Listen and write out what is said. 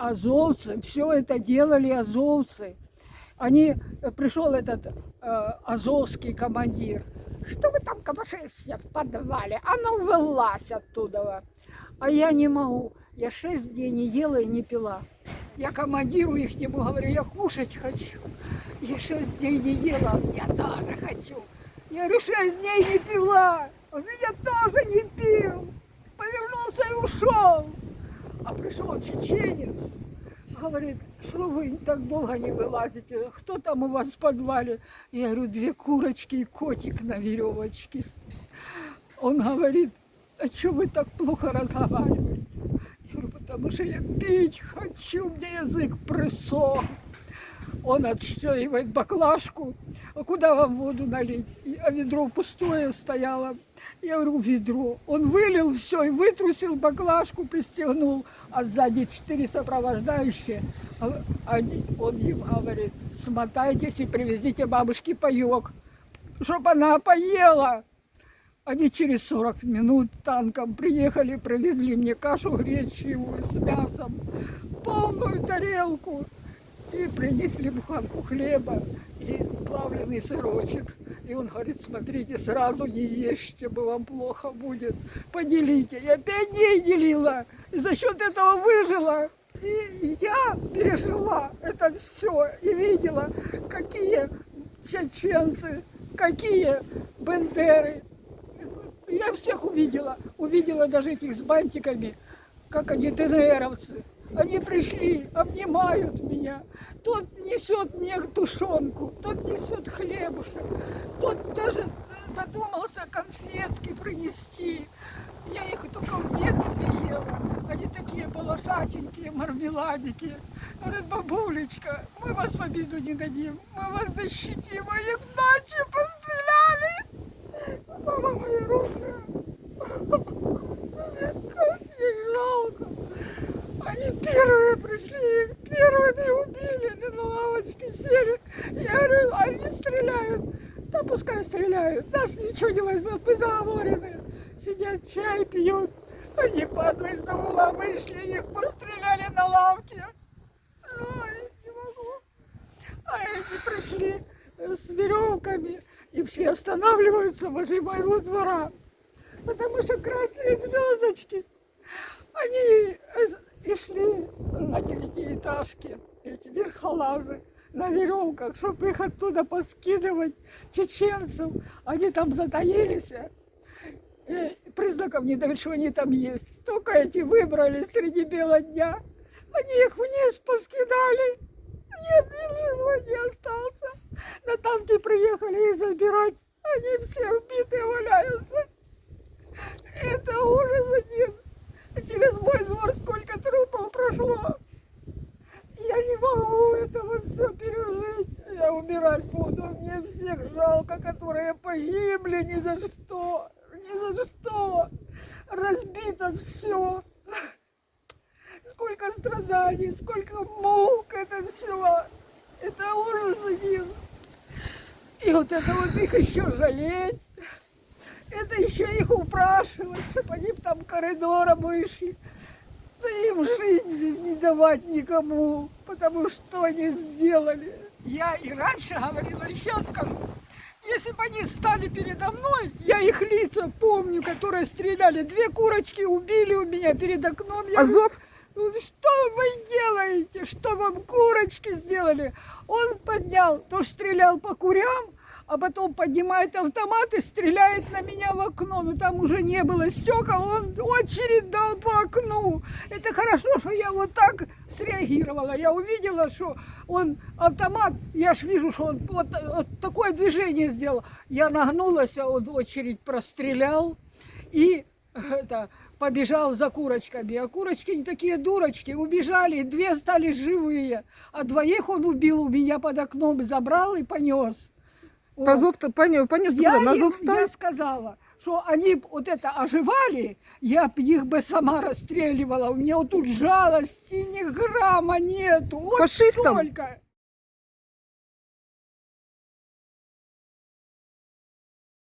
азовцы, все это делали азовцы. Они, э, пришел этот э, азовский командир. Что вы там копошите в подвале? А ну вылазь оттуда. А я не могу. Я шесть дней не ела и не пила. Я командиру их не говорю, я кушать хочу. Я шесть дней не ела, я тоже хочу. Я говорю, шесть дней не пила. Он меня тоже не пил. Повернулся и ушел. А пришел чеченец, говорит, что вы так долго не вылазите? Кто там у вас в подвале? Я говорю, две курочки и котик на веревочке. Он говорит, а что вы так плохо разговариваете? Я говорю, потому что я пить хочу, мне язык присох. Он отстегивает баклажку, а куда вам воду налить? А ведро пустое стояло. Я говорю, ведро. Он вылил все и вытрусил баклажку, пристегнул, а сзади четыре сопровождающие. А Они, он им говорит, смотайтесь и привезите бабушке паек, чтобы она поела. Они через 40 минут танком приехали, привезли мне кашу гречневую с мясом, полную тарелку. И принесли буханку хлеба и плавленый сырочек. И он говорит, смотрите, сразу не ешьте, бы вам плохо будет. Поделите. Я пять дней делила. И за счет этого выжила. И я пережила это все. И видела, какие чеченцы, какие бендеры. Я всех увидела. Увидела даже этих с бантиками, как они ДНРовцы. Они пришли, обнимают меня. Тот несет мне тушенку, тот несет хлебушек, тот даже додумался конфетки принести. Я их только в детстве ела. Они такие полосатенькие, мармеладики. Говорит, бабулечка, мы вас в обиду не дадим, мы вас защитим. А их ночью постреляли. Мама моя родная. Как мне жалко. Они первые пришли, первыми убили, они на лавочке сели. Я говорю, они стреляют. Да пускай стреляют, нас ничего не возьмут, мы заговорены. Сидят, чай пьют. Они падают из угла, вышли, их постреляли на лавке. Ой, не могу. А эти пришли с веревками, и все останавливаются возле моего двора. Потому что красные звездочки, они и шли на девятиэтажке, эти верхолазы, на веревках, чтобы их оттуда поскидывать чеченцев. Они там затаились, и признаков не дали, что они там есть. Только эти выбрали среди бела дня. Они их вниз поскидали. Нет, ничего не остался. На танке приехали их забирать. Они все убитые валяются. Это ужас один. Через мой двор сколько трупов прошло. Я не могу этого все пережить. Я умирать буду. Мне всех жалко, которые погибли ни за что. Ни за что. Разбито все. Сколько страданий, сколько мук это все. Это ужас один. И вот это вот их еще жалеть. Это еще их упрашивать, чтобы они там коридором вышли. Да им жизнь здесь не давать никому, потому что они сделали. Я и раньше говорила, и сейчас скажу. Если бы они стали передо мной, я их лица помню, которые стреляли. Две курочки убили у меня перед окном. Я Азов? «Ну, что вы делаете? Что вам курочки сделали? Он поднял, то стрелял по курям, а потом поднимает автомат и стреляет на меня в окно. Но там уже не было стекол, он очередь дал по окну. Это хорошо, что я вот так среагировала. Я увидела, что он автомат, я ж вижу, что он вот, вот такое движение сделал. Я нагнулась, а он очередь прострелял и это, побежал за курочками. А курочки не такие дурочки, убежали, две стали живые. А двоих он убил у меня под окном, забрал и понес. Позов-то понес, понес Я, туда, на им- зов стал. я сказала, что они б вот это оживали, я б их бы сама расстреливала. У меня вот тут жалости ни грамма нету. Вот Фашистам? столько.